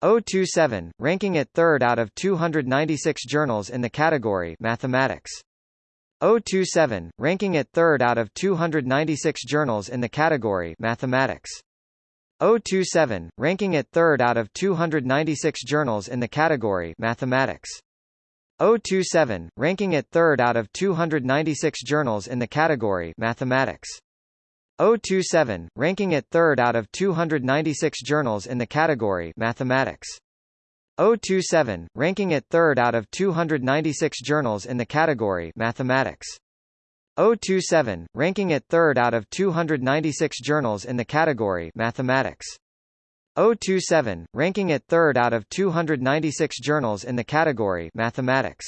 027, ranking it third out of 296 journals in the category Mathematics. 027, ranking it third out of 296 journals in the category Mathematics. 027, ranking it third out of 296 journals in the category Mathematics. 027, ranking it third out of 296 journals in the category Mathematics. 027, ranking it third out of 296 journals in the category Mathematics. 027, ranking it third out of 296 journals in the category Mathematics. 027, ranking it third out of 296 journals in the category Mathematics. 027, ranking it third out of 296 journals in the category Mathematics.